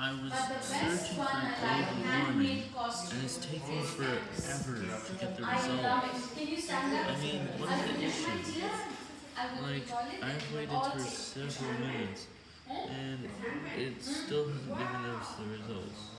I was searching for I like and it's taking forever to get the I results. I mean, what's the issue? Like. I've waited for several minutes, and it still hasn't given us the results.